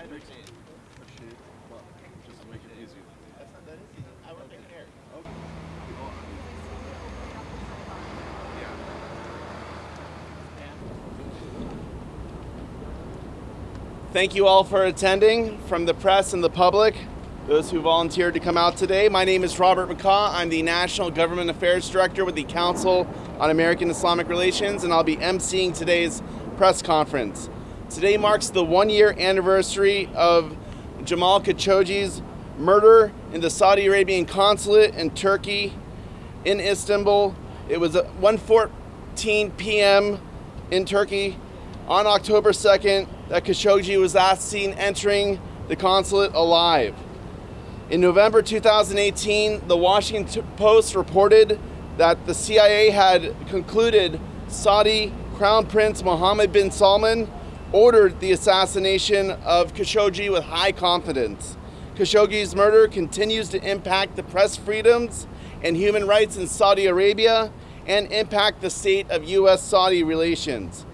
I understand. Appreciate it. Well, just to make it. That's not that easy. I. Okay. Thank you all for attending from the press and the public, those who volunteered to come out today. My name is Robert McCaw. I'm the National Government Affairs Director with the Council on American Islamic Relations, and I'll be emceeing today's press conference. Today marks the one year anniversary of Jamal Khashoggi's murder in the Saudi Arabian consulate in Turkey in Istanbul. It was 1:14 p.m. in Turkey on October 2nd that Khashoggi was last seen entering the consulate alive. In November 2018, the Washington Post reported that the CIA had concluded Saudi Crown Prince Mohammed bin Salman ordered the assassination of Khashoggi with high confidence. Khashoggi's murder continues to impact the press freedoms and human rights in Saudi Arabia and impact the state of U.S. Saudi relations.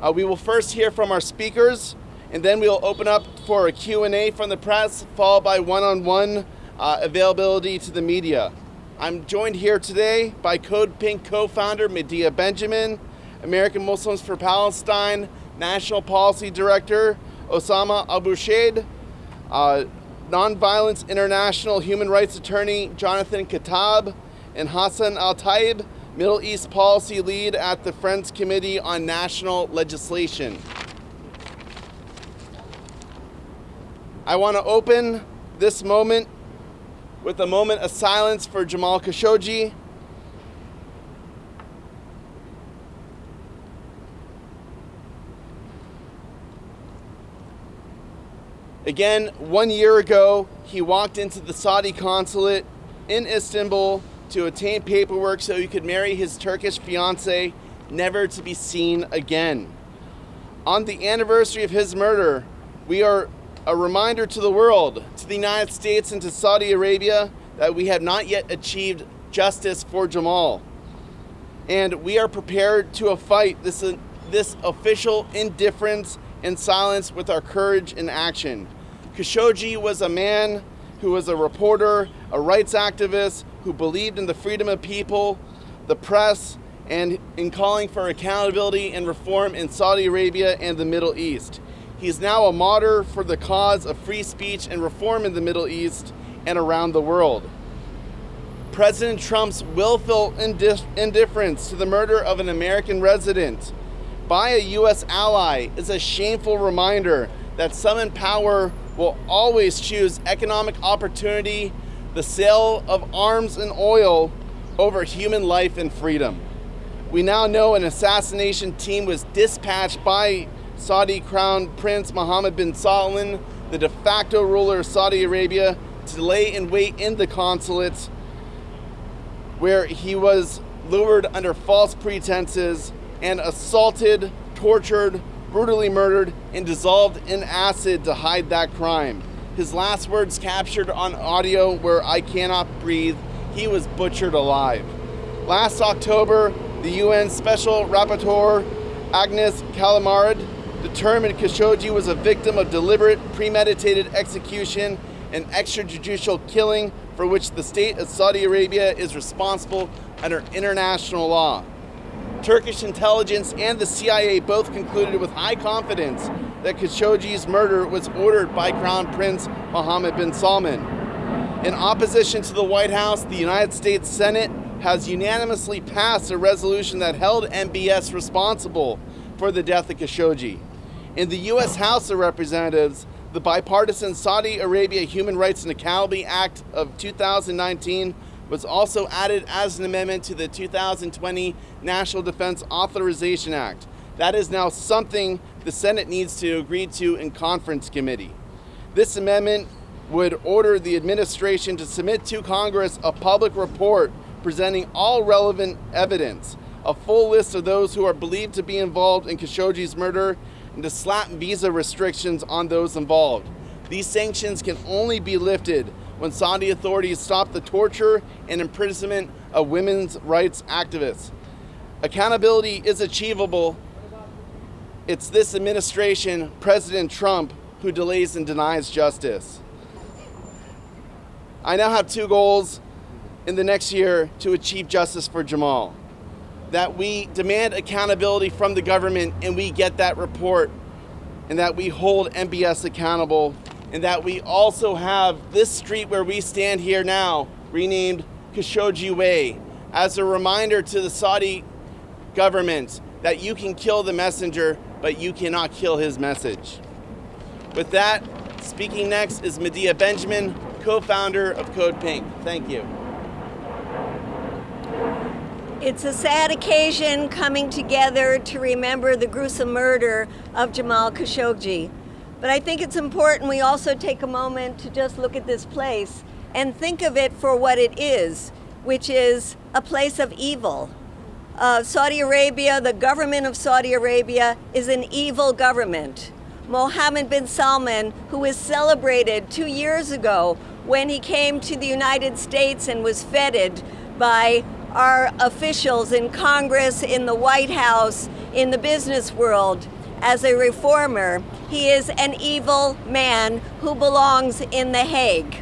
Uh, we will first hear from our speakers, and then we'll open up for a Q&A from the press, followed by one-on-one uh, availability to the media. I'm joined here today by Code Pink co-founder Medea Benjamin, American Muslims for Palestine National Policy Director Osama Abuirshaid, uh, Nonviolence International Human Rights Attorney Jonathan Kuttab, and Hassan El-Tayyab, Middle East Policy Lead at the Friends Committee on National Legislation. I want to open this moment with a moment of silence for Jamal Khashoggi. Again, one year ago, he walked into the Saudi consulate in Istanbul to obtain paperwork so he could marry his Turkish fiancee, never to be seen again. On the anniversary of his murder, we are a reminder to the world, to the United States and to Saudi Arabia, that we have not yet achieved justice for Jamal. And we are prepared to fight this, this official indifference and silence with our courage and action. Khashoggi was a man who was a reporter, a rights activist, who believed in the freedom of people, the press, and in calling for accountability and reform in Saudi Arabia and the Middle East. He is now a martyr for the cause of free speech and reform in the Middle East and around the world. President Trump's willful indif indifference to the murder of an American resident by a U.S. ally is a shameful reminder that some in power will always choose economic opportunity, the sale of arms and oil, over human life and freedom. We now know an assassination team was dispatched by Saudi Crown Prince Mohammed bin Salman, the de facto ruler of Saudi Arabia, to lay in wait in the consulate where he was lured under false pretenses and assaulted, tortured, brutally murdered, and dissolved in acid to hide that crime. His last words captured on audio were, I cannot breathe. He was butchered alive. Last October, the UN Special Rapporteur Agnes Callamard determined Khashoggi was a victim of deliberate, premeditated execution and extrajudicial killing for which the state of Saudi Arabia is responsible under international law. Turkish intelligence and the CIA both concluded with high confidence that Khashoggi's murder was ordered by Crown Prince Mohammed bin Salman. In opposition to the White House, the United States Senate has unanimously passed a resolution that held MBS responsible for the death of Khashoggi. In the U.S. House of Representatives, the bipartisan Saudi Arabia Human Rights and Accountability Act of 2019 was also added as an amendment to the 2020 National Defense Authorization Act. That is now something the Senate needs to agree to in conference committee. This amendment would order the administration to submit to Congress a public report presenting all relevant evidence, a full list of those who are believed to be involved in Khashoggi's murder, and to slap visa restrictions on those involved. These sanctions can only be lifted when Saudi authorities stopped the torture and imprisonment of women's rights activists. Accountability is achievable. It's this administration, President Trump, who delays and denies justice. I now have two goals in the next year to achieve justice for Jamal. That we demand accountability from the government and we get that report, and that we hold MBS accountable, and that we also have this street where we stand here now renamed Khashoggi Way as a reminder to the Saudi government that you can kill the messenger, but you cannot kill his message. With that, speaking next is Medea Benjamin, co-founder of Code Pink. Thank you. It's a sad occasion coming together to remember the gruesome murder of Jamal Khashoggi. But I think it's important we also take a moment to just look at this place and think of it for what it is, which is a place of evil. Uh, Saudi Arabia, the government of Saudi Arabia, is an evil government. Mohammed bin Salman, who was celebrated two years ago when he came to the United States and was feted by our officials in Congress, in the White House, in the business world as a reformer. He is an evil man who belongs in The Hague.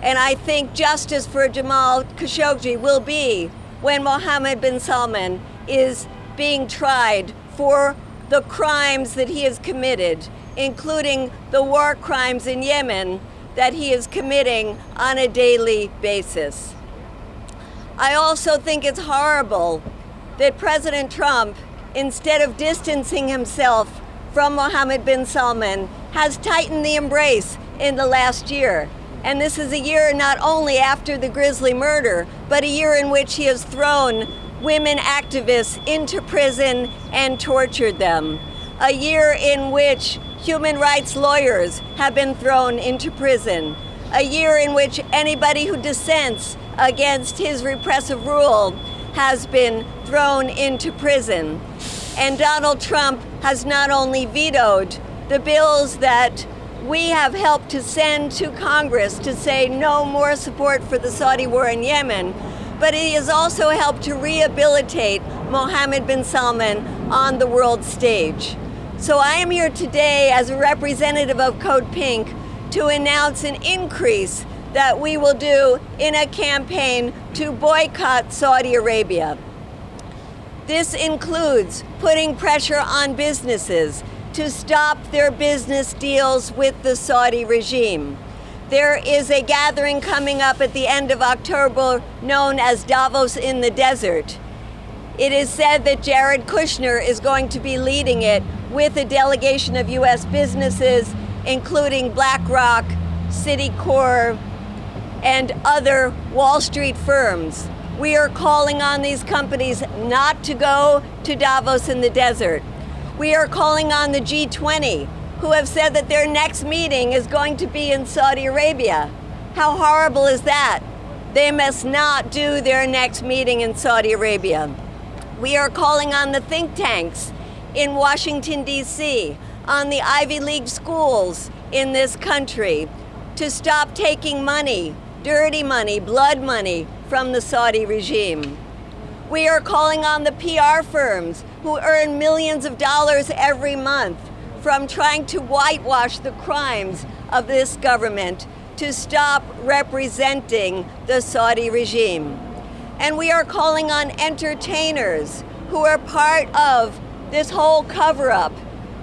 And I think justice for Jamal Khashoggi will be when Mohammed bin Salman is being tried for the crimes that he has committed, including the war crimes in Yemen that he is committing on a daily basis. I also think it's horrible that President Trump, instead of distancing himself from Mohammed bin Salman, has tightened the embrace in the last year. And this is a year not only after the grisly murder, but a year in which he has thrown women activists into prison and tortured them. A year in which human rights lawyers have been thrown into prison. A year in which anybody who dissents against his repressive rule has been thrown into prison. And Donald Trump has not only vetoed the bills that we have helped to send to Congress to say no more support for the Saudi war in Yemen, but he has also helped to rehabilitate Mohammed bin Salman on the world stage. So I am here today as a representative of Code Pink to announce an increase that we will do in a campaign to boycott Saudi Arabia. This includes putting pressure on businesses to stop their business deals with the Saudi regime. There is a gathering coming up at the end of October known as Davos in the Desert. It is said that Jared Kushner is going to be leading it with a delegation of U.S. businesses, including BlackRock, Citicorp, and other Wall Street firms. We are calling on these companies not to go to Davos in the desert. We are calling on the G20, who have said that their next meeting is going to be in Saudi Arabia. How horrible is that? They must not do their next meeting in Saudi Arabia. We are calling on the think tanks in Washington, D.C., on the Ivy League schools in this country to stop taking money dirty money, blood money from the Saudi regime. We are calling on the PR firms who earn millions of dollars every month from trying to whitewash the crimes of this government to stop representing the Saudi regime. And we are calling on entertainers who are part of this whole cover up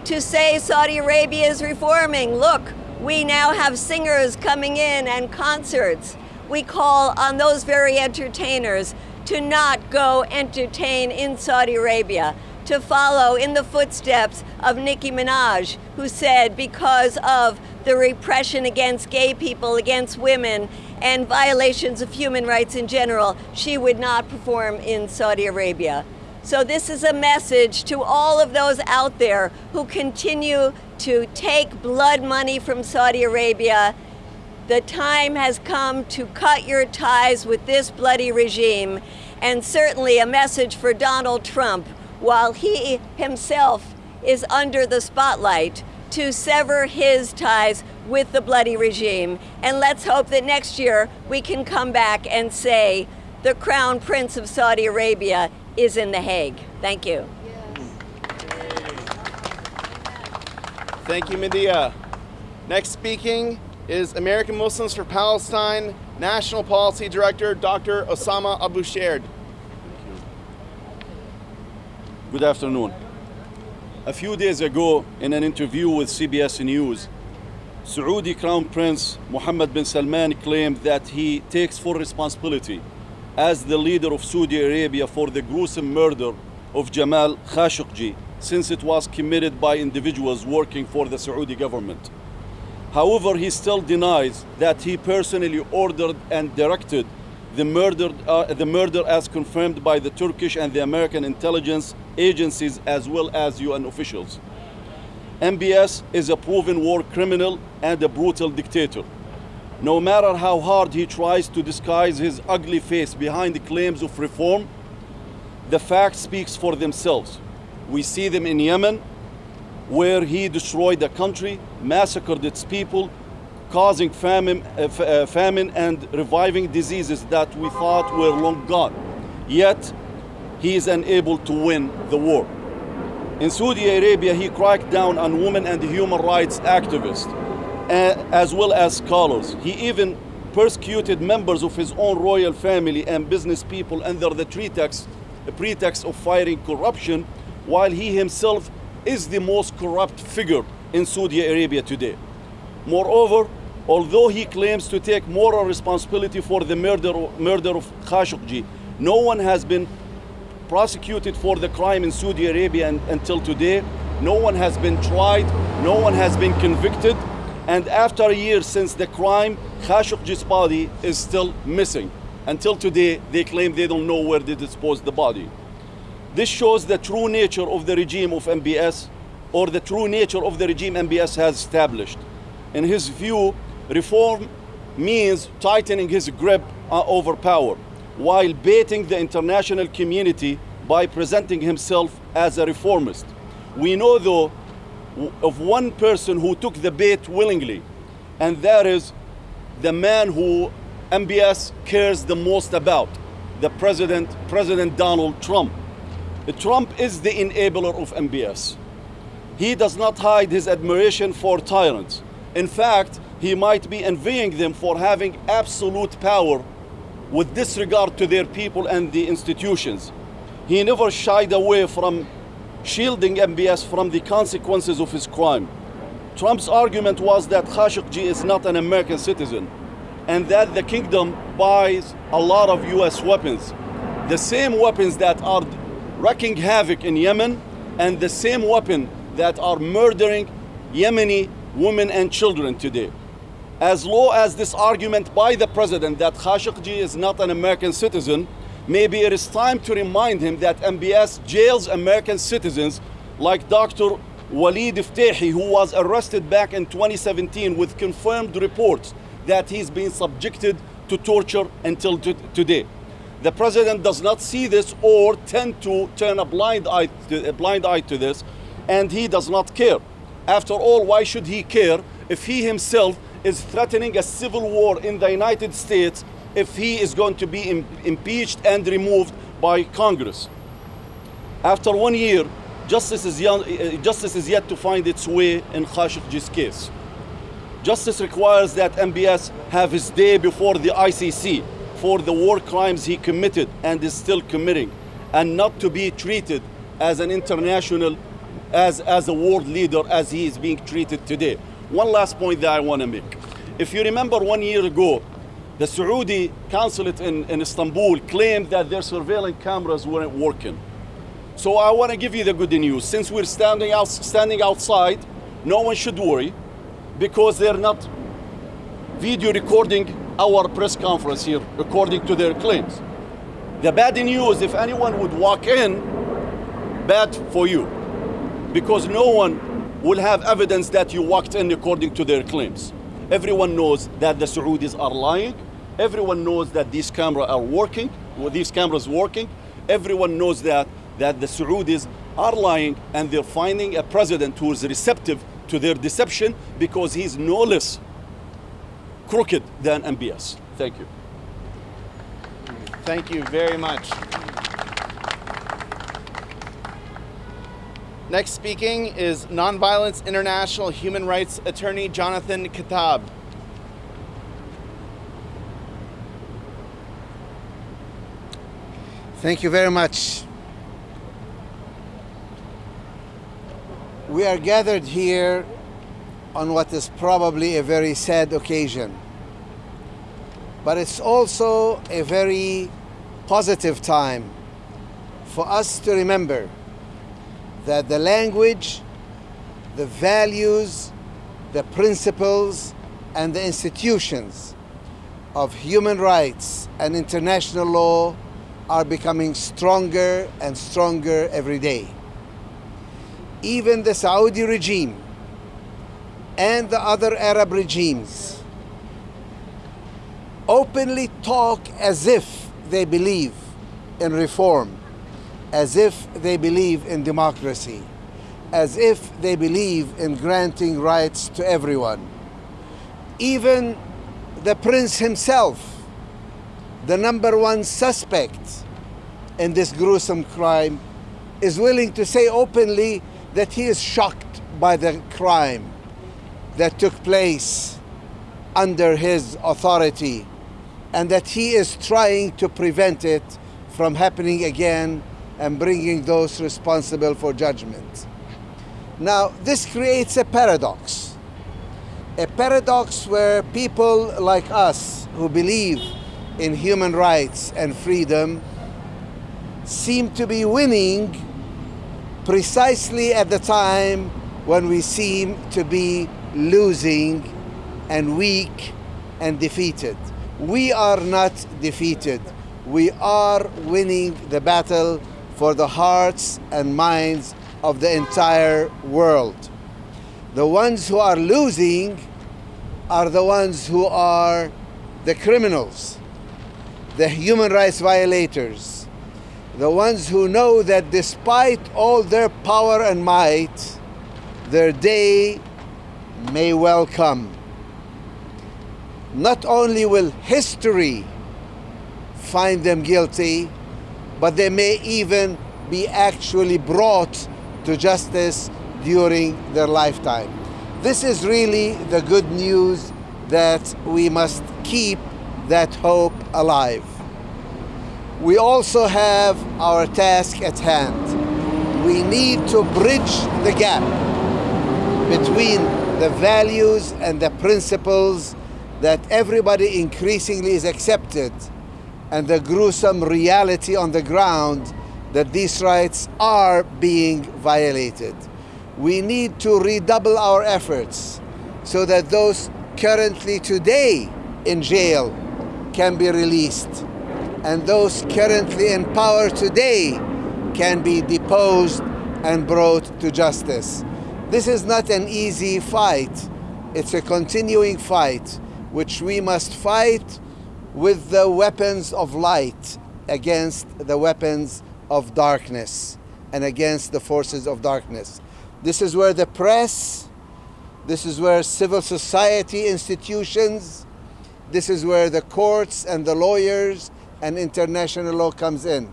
to say Saudi Arabia is reforming. Look, we now have singers coming in and concerts. We call on those very entertainers to not go entertain in Saudi Arabia, to follow in the footsteps of Nicki Minaj, who said because of the repression against gay people, against women, and violations of human rights in general, she would not perform in Saudi Arabia. So this is a message to all of those out there who continue to take blood money from Saudi Arabia. The time has come to cut your ties with this bloody regime, and certainly a message for Donald Trump while he himself is under the spotlight to sever his ties with the bloody regime. And let's hope that next year we can come back and say the crown prince of Saudi Arabia is in The Hague. Thank you. Thank you, Medea. Next speaking is American Muslims for Palestine National Policy Director Dr. Osama Abuirshaid. Good afternoon. A few days ago, in an interview with CBS News, Saudi Crown Prince Mohammed bin Salman claimed that he takes full responsibility as the leader of Saudi Arabia for the gruesome murder of Jamal Khashoggi since it was committed by individuals working for the Saudi government. However, he still denies that he personally ordered and directed the murder, uh, the murder as confirmed by the Turkish and the American intelligence agencies as well as UN officials. MBS is a proven war criminal and a brutal dictator. No matter how hard he tries to disguise his ugly face behind the claims of reform, the facts speaks for themselves. We see them in Yemen, where he destroyed the country, massacred its people, causing famine, uh, uh, famine and reviving diseases that we thought were long gone. Yet, he is unable to win the war. In Saudi Arabia, he cracked down on women and human rights activists, as well as scholars. He even persecuted members of his own royal family and business people under the pretext, pretext of fighting corruption, while he himself is the most corrupt figure in Saudi Arabia today. Moreover, although he claims to take moral responsibility for the murder, murder of Khashoggi, no one has been prosecuted for the crime in Saudi Arabia and, until today. No one has been tried, no one has been convicted, and after a year since the crime, Khashoggi's body is still missing. Until today, they claim they don't know where they disposed the body. This shows the true nature of the regime of MBS, or the true nature of the regime MBS has established. In his view, reform means tightening his grip uh, over power while baiting the international community by presenting himself as a reformist. We know, though, of one person who took the bait willingly, and that is the man who MBS cares the most about, the president, President Donald Trump. Trump is the enabler of MBS. He does not hide his admiration for tyrants. In fact, he might be envying them for having absolute power with disregard to their people and the institutions. He never shied away from shielding MBS from the consequences of his crime. Trump's argument was that Khashoggi is not an American citizen and that the kingdom buys a lot of US weapons. The same weapons that are wreaking havoc in Yemen and the same weapon that are murdering Yemeni women and children today as low as this argument by the president that Khashoggi is not an American citizen, maybe it is time to remind him that MBS jails American citizens like Dr. Walid Fitaihi, who was arrested back in 2017 with confirmed reports that he's been subjected to torture until today. The president does not see this or tend to turn a blind eye to, a blind eye to this, and he does not care. After all, why should he care if he himself is threatening a civil war in the United States if he is going to be Im impeached and removed by Congress. After one year, justice is, young, uh, justice is yet to find its way in Khashoggi's case. Justice requires that MBS have his day before the ICC for the war crimes he committed and is still committing, and not to be treated as an international, as, as a world leader as he is being treated today. One last point that I want to make. If you remember one year ago, the Saudi consulate in, in Istanbul claimed that their surveillance cameras weren't working. So I want to give you the good news. Since we're standing, out, standing outside, no one should worry because they're not video recording our press conference here according to their claims. The bad news, if anyone would walk in, bad for you because no one will have evidence that you walked in according to their claims. Everyone knows that the Saudis are lying. Everyone knows that these cameras are working, these cameras working. Everyone knows that, that the Saudis are lying and they're finding a president who is receptive to their deception because he's no less crooked than MBS. Thank you. Thank you very much. Next speaking is Nonviolence International human rights attorney Jonathan Kuttab. Thank you very much. We are gathered here on what is probably a very sad occasion, but it's also a very positive time for us to remember that the language, the values, the principles, and the institutions of human rights and international law are becoming stronger and stronger every day. Even the Saudi regime and the other Arab regimes openly talk as if they believe in reform, as if they believe in democracy, as if they believe in granting rights to everyone. Even the prince himself the number one suspect in this gruesome crime, is willing to say openly that he is shocked by the crime that took place under his authority and that he is trying to prevent it from happening again and bringing those responsible for judgment. Now, this creates a paradox. A paradox where people like us who believe in human rights and freedom seem to be winning precisely at the time when we seem to be losing and weak and defeated. We are not defeated. We are winning the battle for the hearts and minds of the entire world. The ones who are losing are the ones who are the criminals the human rights violators, the ones who know that despite all their power and might, their day may well come. Not only will history find them guilty, but they may even be actually brought to justice during their lifetime. This is really the good news that we must keep that hope alive. We also have our task at hand. We need to bridge the gap between the values and the principles that everybody increasingly is accepted and the gruesome reality on the ground that these rights are being violated. We need to redouble our efforts so that those currently today in jail can be released, and those currently in power today can be deposed and brought to justice. This is not an easy fight. It's a continuing fight, which we must fight with the weapons of light against the weapons of darkness and against the forces of darkness. This is where the press, this is where civil society institutions, this is where the courts and the lawyers and international law comes in.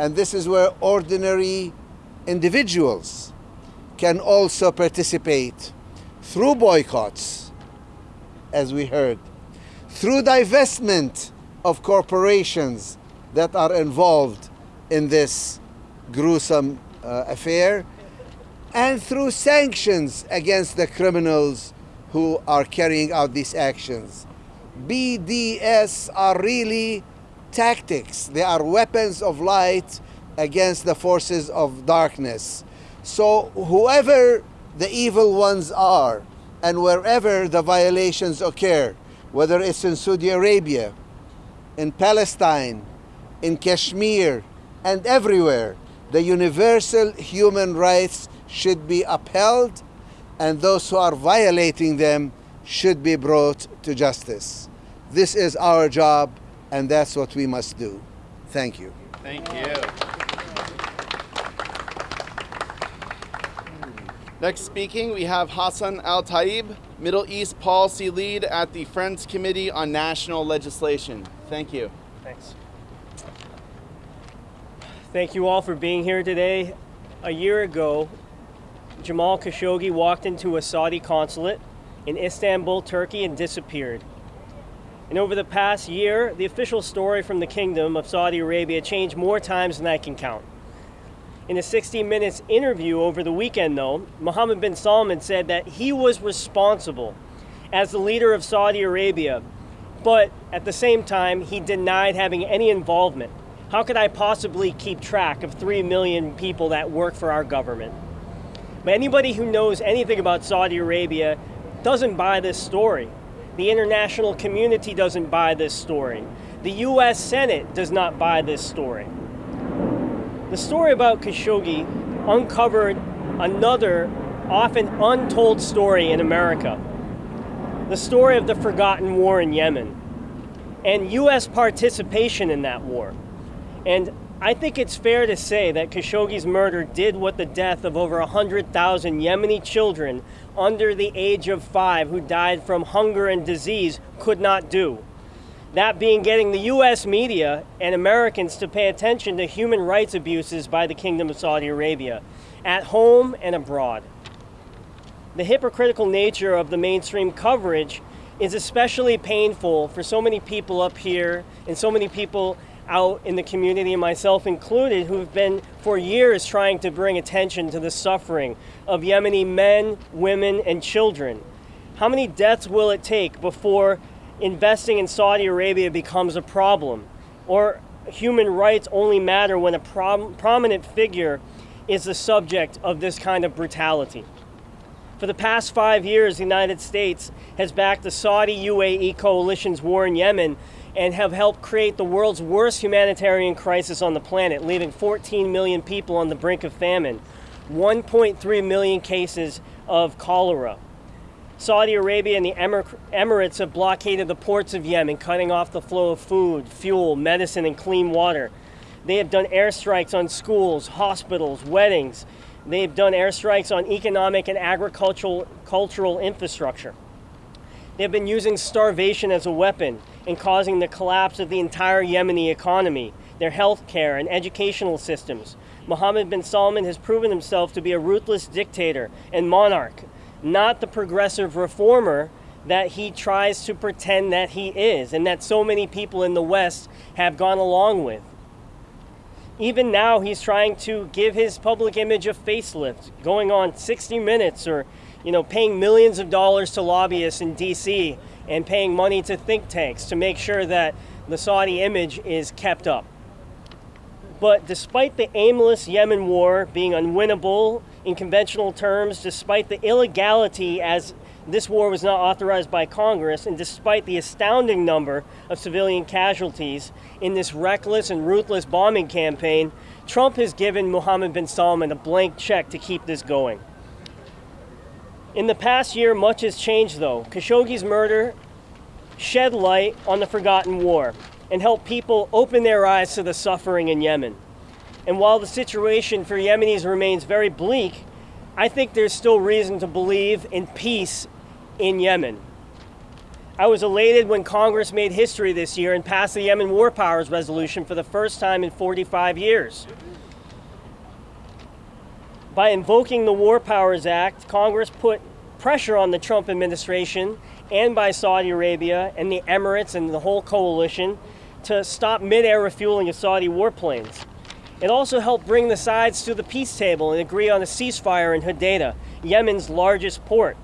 And this is where ordinary individuals can also participate through boycotts, as we heard, through divestment of corporations that are involved in this gruesome uh, affair, and through sanctions against the criminals who are carrying out these actions. BDS are really tactics. They are weapons of light against the forces of darkness. So whoever the evil ones are and wherever the violations occur, whether it's in Saudi Arabia, in Palestine, in Kashmir, and everywhere, the universal human rights should be upheld and those who are violating them should be brought to justice. This is our job, and that's what we must do. Thank you. Thank you. Next speaking, we have Hassan El-Tayyab, Middle East Policy Lead at the Friends Committee on National Legislation. Thank you. Thanks. Thank you all for being here today. A year ago, Jamal Khashoggi walked into a Saudi consulate in Istanbul, Turkey, and disappeared. And over the past year, the official story from the Kingdom of Saudi Arabia changed more times than I can count. In a 60 Minutes interview over the weekend, though, Mohammed bin Salman said that he was responsible as the leader of Saudi Arabia, but at the same time, he denied having any involvement. How could I possibly keep track of 3 million people that work for our government? But anybody who knows anything about Saudi Arabia doesn't buy this story. The international community doesn't buy this story. The US Senate does not buy this story. The story about Khashoggi uncovered another often untold story in America the story of the forgotten war in Yemen and U.S. participation in that war. And I think it's fair to say that Khashoggi's murder did what the death of over 100,000 Yemeni children under the age of five who died from hunger and disease could not do that being getting the US media and Americans to pay attention to human rights abuses by the Kingdom of Saudi Arabia, at home and abroad. The hypocritical nature of the mainstream coverage is especially painful for so many people up here and so many people out in the community, myself included, who've been for years trying to bring attention to the suffering of Yemeni men, women, and children. How many deaths will it take before investing in Saudi Arabia becomes a problem, or human rights only matter when a prom- prominent figure is the subject of this kind of brutality. For the past five years, the United States has backed the Saudi UAE coalition's war in Yemen and have helped create the world's worst humanitarian crisis on the planet, leaving 14 million people on the brink of famine, 1.3 million cases of cholera, Saudi Arabia and the Emir- Emirates have blockaded the ports of Yemen, cutting off the flow of food, fuel, medicine, and clean water. They have done airstrikes on schools, hospitals, weddings. They have done airstrikes on economic and agricultural cultural infrastructure. They have been using starvation as a weapon and causing the collapse of the entire Yemeni economy, their health care, and educational systems. Mohammed bin Salman has proven himself to be a ruthless dictator and monarch not the progressive reformer that he tries to pretend that he is and that so many people in the West have gone along with. Even now, he's trying to give his public image a facelift, going on 60 Minutes or, you know, paying millions of dollars to lobbyists in D.C. and paying money to think tanks to make sure that the Saudi image is kept up. But despite the aimless Yemen war being unwinnable in conventional terms, despite the illegality as this war was not authorized by Congress, and despite the astounding number of civilian casualties in this reckless and ruthless bombing campaign, Trump has given Mohammed bin Salman a blank check to keep this going. In the past year, much has changed though. Khashoggi's murder shed light on the forgotten war and helped people open their eyes to the suffering in Yemen. And while the situation for Yemenis remains very bleak, I think there's still reason to believe in peace in Yemen. I was elated when Congress made history this year and passed the Yemen War Powers Resolution for the first time in 45 years. By invoking the War Powers Act, Congress put pressure on the Trump administration and by Saudi Arabia and the Emirates and the whole coalition to stop mid-air refueling of Saudi warplanes. It also helped bring the sides to the peace table and agree on a ceasefire in Hodeidah, Yemen's largest port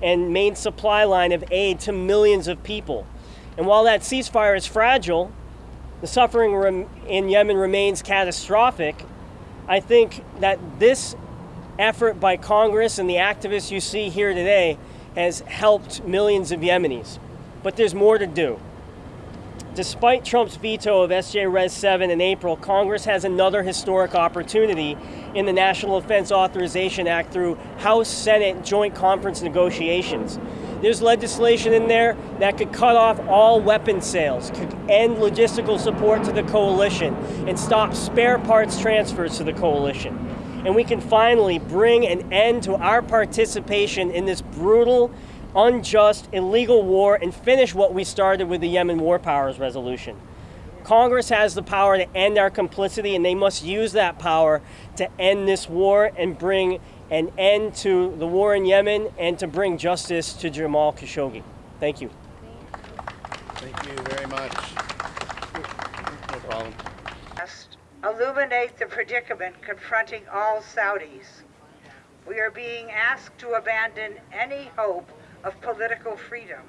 and main supply line of aid to millions of people. And while that ceasefire is fragile, the suffering in Yemen remains catastrophic. I think that this effort by Congress and the activists you see here today has helped millions of Yemenis. But there's more to do. Despite Trump's veto of SJ Res 7 in April, Congress has another historic opportunity in the National Defense Authorization Act through House Senate joint conference negotiations. There's legislation in there that could cut off all weapon sales, could end logistical support to the coalition, and stop spare parts transfers to the coalition. And we can finally bring an end to our participation in this brutal unjust, illegal war and finish what we started with the Yemen War Powers Resolution. Congress has the power to end our complicity, and they must use that power to end this war and bring an end to the war in Yemen and to bring justice to Jamal Khashoggi. Thank you. Thank you very much. No problem. illuminate the predicament confronting all Saudis. We are being asked to abandon any hope of political freedom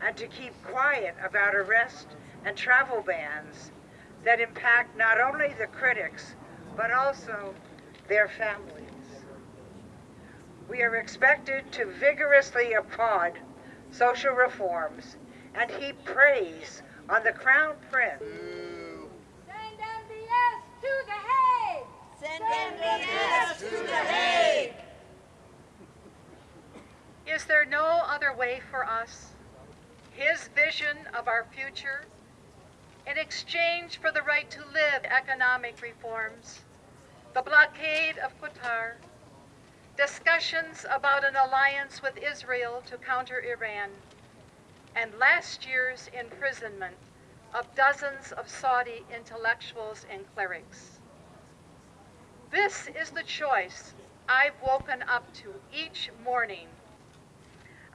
and to keep quiet about arrest and travel bans that impact not only the critics but also their families. We are expected to vigorously applaud social reforms and heap praise on the Crown Prince. Send MBS to the Hague! Send MBS to the Hague! Is there no other way for us? His vision of our future in exchange for the right to live economic reforms, the blockade of Qatar, discussions about an alliance with Israel to counter Iran, and last year's imprisonment of dozens of Saudi intellectuals and clerics. This is the choice I've woken up to each morning.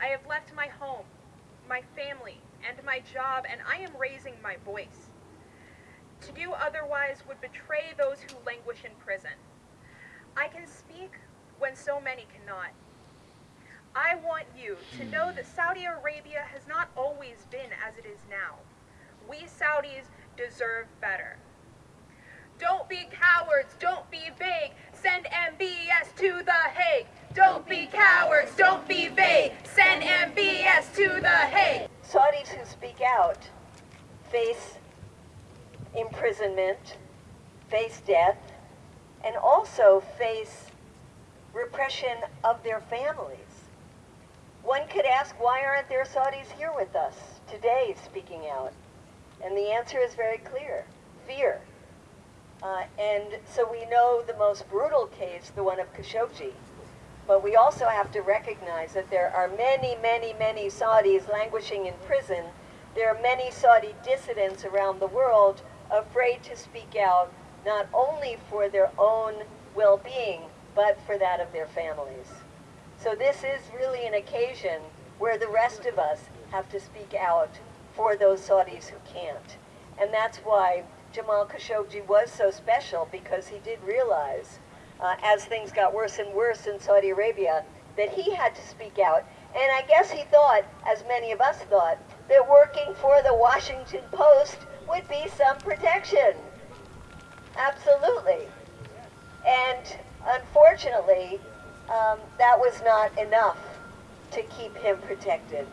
I have left my home, my family, and my job, and I am raising my voice. To do otherwise would betray those who languish in prison. I can speak when so many cannot. I want you to know that Saudi Arabia has not always been as it is now. We Saudis deserve better. Don't be cowards, don't be vague. Send MBS to the Hague. Don't be out face imprisonment, face death, and also face repression of their families. One could ask, why aren't there Saudis here with us today speaking out? And the answer is very clear, fear. Uh, and so we know the most brutal case, the one of Khashoggi. But we also have to recognize that there are many, many, many Saudis languishing in prison. There are many Saudi dissidents around the world afraid to speak out, not only for their own well-being, but for that of their families. So this is really an occasion where the rest of us have to speak out for those Saudis who can't. And that's why Jamal Khashoggi was so special because he did realize, uh, as things got worse and worse in Saudi Arabia, that he had to speak out. And I guess he thought, as many of us thought, that working for the Washington Post would be some protection. Absolutely. And unfortunately, um, that was not enough to keep him protected.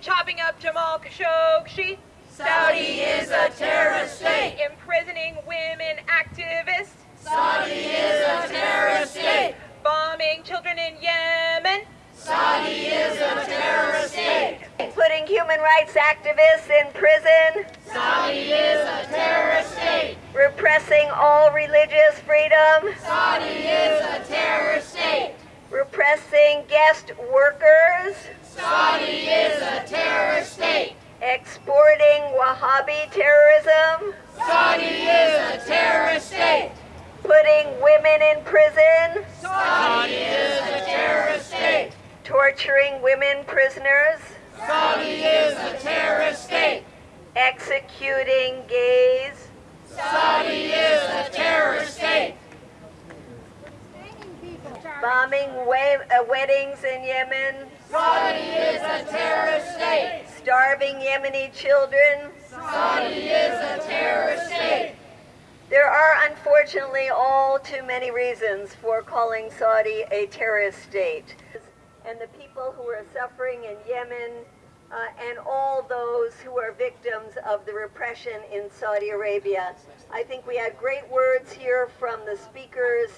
Chopping up Jamal Khashoggi. Saudi is a terrorist state. Imprisoning women activists. Saudi is a terrorist state. Bombing children in Yemen. Saudi is a terrorist state. Putting human rights activists in prison. Saudi is a terrorist state. Repressing all religious freedom. Saudi is a terrorist state. Repressing guest workers. Saudi is a terrorist state. Exporting Wahhabi terrorism. Saudi is a terrorist state. Putting women in prison. Saudi is a terrorist state. Torturing women prisoners. Saudi is a terrorist state. Executing gays. Saudi is a terrorist state. Bombing uh, weddings in Yemen. Saudi is a terrorist state. Starving Yemeni children. Saudi is a terrorist state. There are unfortunately all too many reasons for calling Saudi a terrorist state. And the people who are suffering in Yemen uh, and all those who are victims of the repression in Saudi Arabia. I think we had great words here from the speakers.